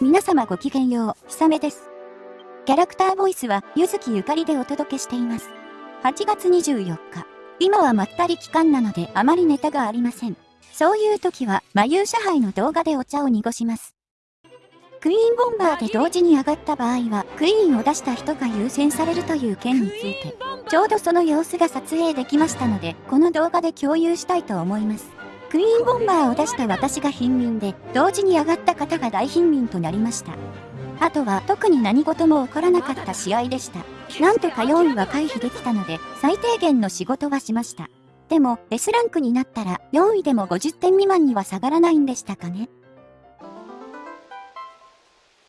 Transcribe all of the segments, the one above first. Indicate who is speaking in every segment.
Speaker 1: 皆様ごきげんよう、ひさめです。キャラクターボイスは、ゆずきゆかりでお届けしています。8月24日。今はまったり期間なのであまりネタがありません。そういう時は、まゆう社杯の動画でお茶を濁します。クイーンボンバーで同時に上がった場合は、クイーンを出した人が優先されるという件について、ちょうどその様子が撮影できましたので、この動画で共有したいと思います。クイーンボンバーを出した私が貧民で、同時に上がった方が大貧民となりました。あとは特に何事も起こらなかった試合でした。なんとか4位は回避できたので、最低限の仕事はしました。でも、S ランクになったら4位でも50点未満には下がらないんでしたかね。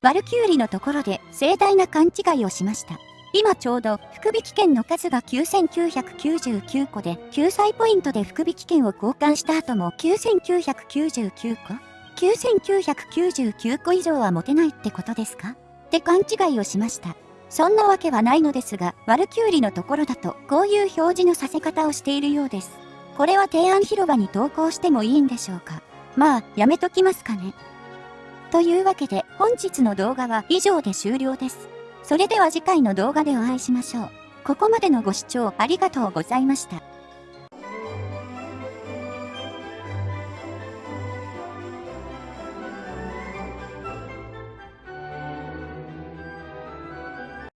Speaker 1: ワルキューリのところで盛大な勘違いをしました。今ちょうど福引券の数が9999個で救済ポイントで福引券を交換した後も9999個 ?9999 個以上は持てないってことですか？って勘違いをしました。そんなわけはないのですが、ワルキューリのところだとこういう表示のさせ方をしているようです。これは提案広場に投稿してもいいんでしょうか？まあ、やめときますかね。というわけで本日の動画は以上で終了です。それでは次回の動画でお会いしましょう。ここまでのご視聴ありがとうございました。